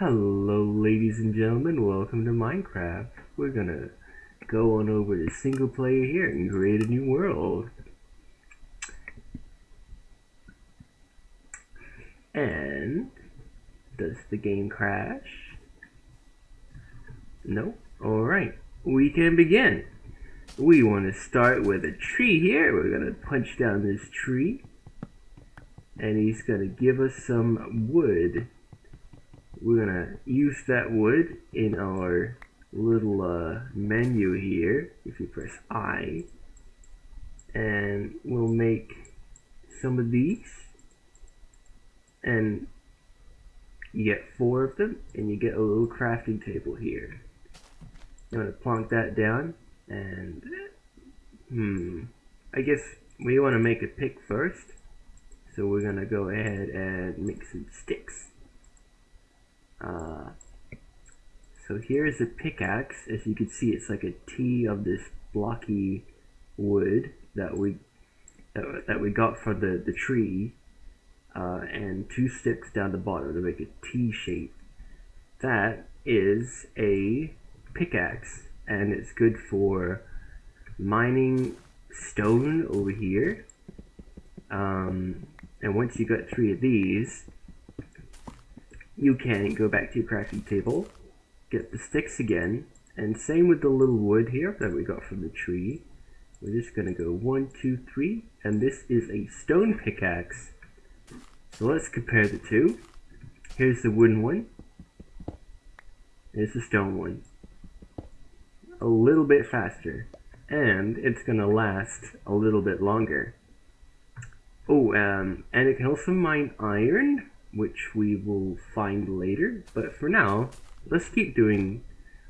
Hello ladies and gentlemen, welcome to Minecraft. We're gonna go on over to single player here and create a new world. And does the game crash? No? Alright, we can begin. We want to start with a tree here. We're gonna punch down this tree. And he's gonna give us some wood we're gonna use that wood in our little uh, menu here. If you press I and we'll make some of these and you get four of them and you get a little crafting table here. I'm gonna plonk that down and hmm I guess we want to make a pick first so we're gonna go ahead and make some sticks uh, so here's a pickaxe. As you can see, it's like a T of this blocky wood that we that, that we got from the the tree, uh, and two sticks down the bottom to make a T shape. That is a pickaxe, and it's good for mining stone over here. Um, and once you got three of these, you can go back to your crafting table, get the sticks again, and same with the little wood here that we got from the tree. We're just gonna go one, two, three, and this is a stone pickaxe. So let's compare the two. Here's the wooden one. Here's the stone one. A little bit faster. And it's gonna last a little bit longer. Oh, um, and it can also mine iron, which we will find later. But for now, let's keep doing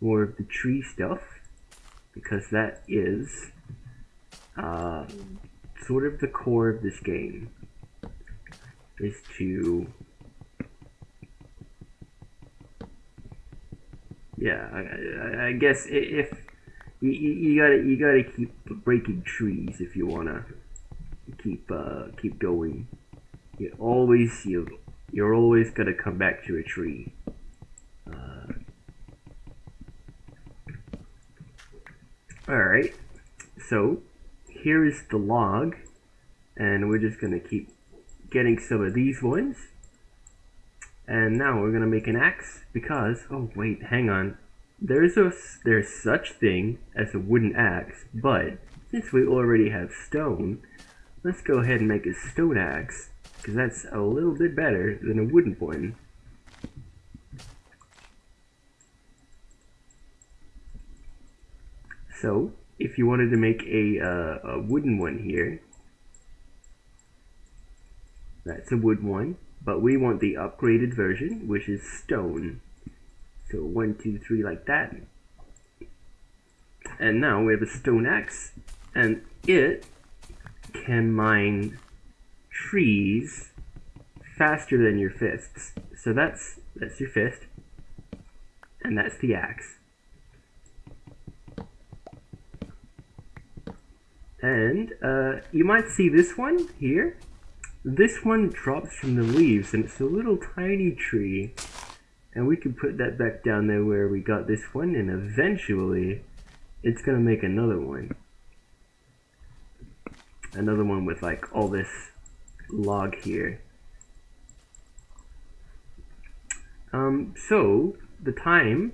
more of the tree stuff because that is uh, sort of the core of this game is to yeah I, I, I guess if you, you, gotta you gotta keep breaking trees if you wanna keep uh, keep going you always you you're always going to come back to a tree. Uh, Alright, so here is the log, and we're just going to keep getting some of these ones. And now we're going to make an axe because, oh wait, hang on. There's a there's such thing as a wooden axe, but since we already have stone, let's go ahead and make a stone axe because that's a little bit better than a wooden one. So, if you wanted to make a, uh, a wooden one here, that's a wood one, but we want the upgraded version, which is stone. So one, two, three, like that. And now we have a stone axe, and it can mine trees faster than your fists. So that's that's your fist, and that's the axe. And uh, you might see this one here. This one drops from the leaves, and it's a little tiny tree. And we can put that back down there where we got this one, and eventually it's gonna make another one. Another one with like all this log here. Um, so, the time,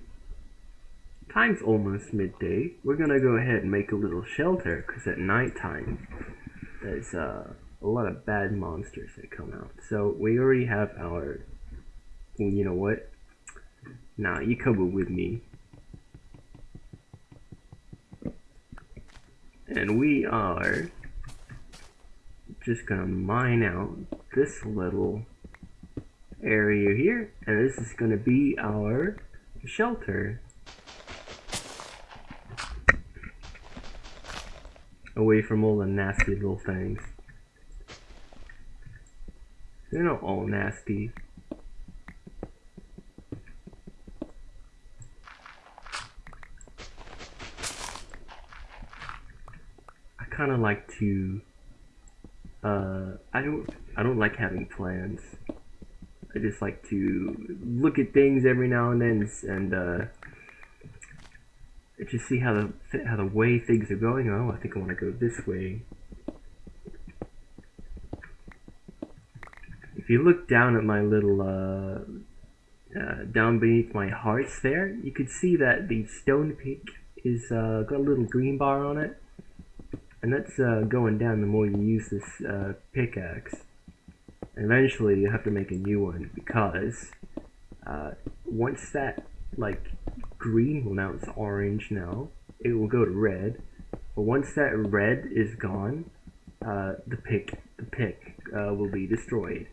time's almost midday. We're gonna go ahead and make a little shelter, because at nighttime, there's uh, a lot of bad monsters that come out. So, we already have our, you know what? Nah, you come with me. And we are just gonna mine out this little area here and this is gonna be our shelter. Away from all the nasty little things. They're not all nasty. I kind of like to uh, I don't I don't like having plans. I just like to look at things every now and then and uh, just see how the how the way things are going. Oh, I think I want to go this way. If you look down at my little uh, uh, down beneath my hearts there, you can see that the stone peak is uh, got a little green bar on it, and that's uh, going down the more you use this uh, pickaxe. And eventually, you have to make a new one because uh, once that like green, well now it's orange now, it will go to red. But once that red is gone, uh, the pick the pick uh, will be destroyed.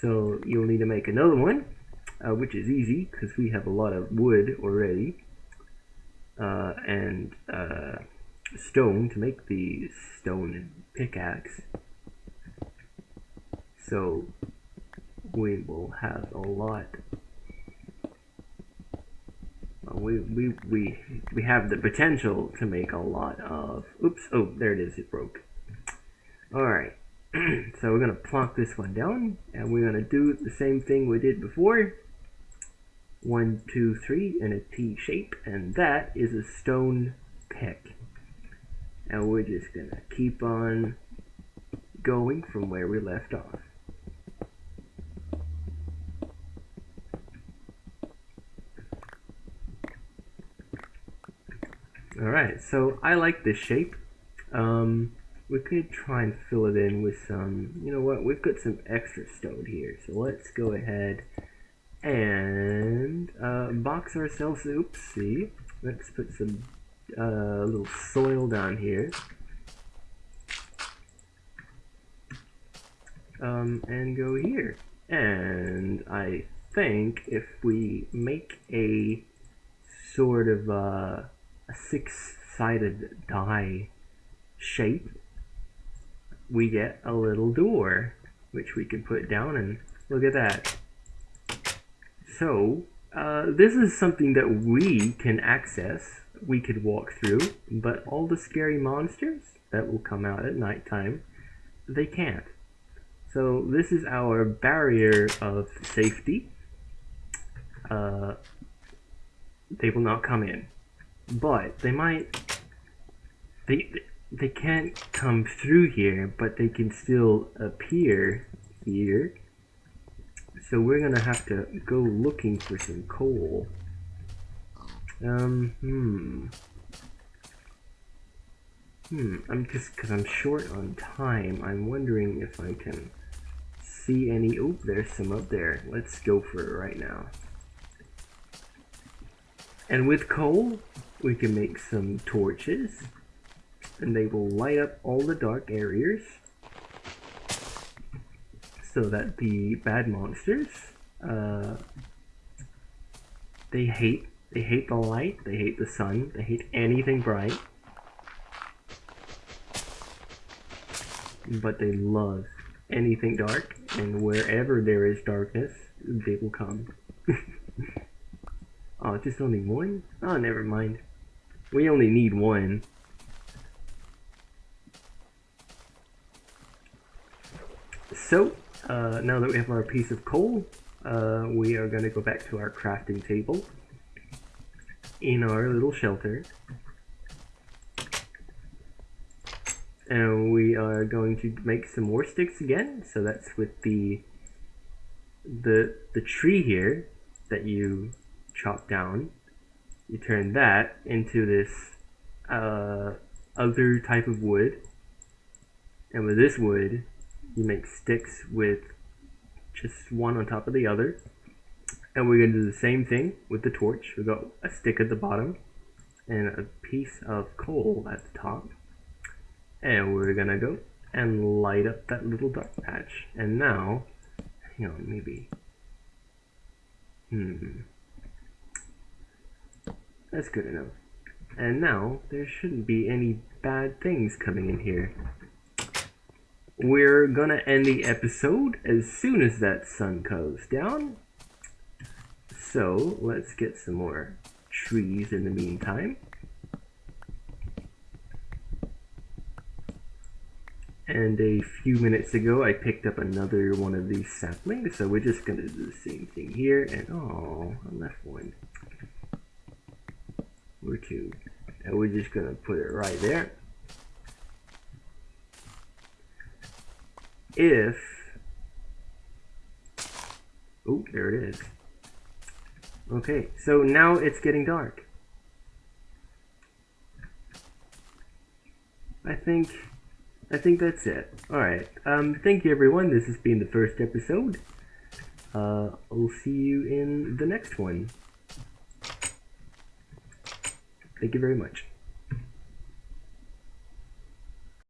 So you'll need to make another one, uh, which is easy because we have a lot of wood already and stone to make the stone pickaxe. So we will have a lot. We, we, we, we have the potential to make a lot of, oops, oh, there it is, it broke. Alright, so we're going to plonk this one down, and we're going to do the same thing we did before. One, two, three in a T shape, and that is a stone pick. And we're just to keep on going from where we left off. Alright, so I like this shape. Um, we could try and fill it in with some, you know what, we've got some extra stone here, so let's go ahead and uh, box ourselves, oopsie, let's put some uh, little soil down here. Um, and go here. And I think if we make a sort of uh, a six-sided die shape, we get a little door, which we can put down and look at that. So, uh, this is something that we can access, we could walk through, but all the scary monsters that will come out at nighttime, they can't. So this is our barrier of safety. Uh, they will not come in but they might they they can't come through here but they can still appear here so we're gonna have to go looking for some coal um hmm. Hmm I'm just because I'm short on time I'm wondering if I can see any oh there's some up there. Let's go for it right now. And with coal we can make some torches and they will light up all the dark areas so that the bad monsters uh, they hate they hate the light they hate the sun they hate anything bright. But they love anything dark and wherever there is darkness they will come. Oh just only one? Oh never mind. We only need one. So, uh, now that we have our piece of coal, uh, we are going to go back to our crafting table in our little shelter. And we are going to make some more sticks again. So that's with the the the tree here that you chop down you turn that into this uh, other type of wood and with this wood you make sticks with just one on top of the other and we're going to do the same thing with the torch We've got a stick at the bottom and a piece of coal at the top and we're gonna go and light up that little dark patch and now hang on maybe hmm that's good enough. And now, there shouldn't be any bad things coming in here. We're gonna end the episode as soon as that sun goes down. So, let's get some more trees in the meantime. And a few minutes ago, I picked up another one of these saplings, so we're just gonna do the same thing here, and oh, I left one. Or two. And we're just gonna put it right there. If, oh, there it is. Okay, so now it's getting dark. I think I think that's it. Alright. Um, thank you everyone. This has been the first episode. Uh, I'll see you in the next one. Thank you very much.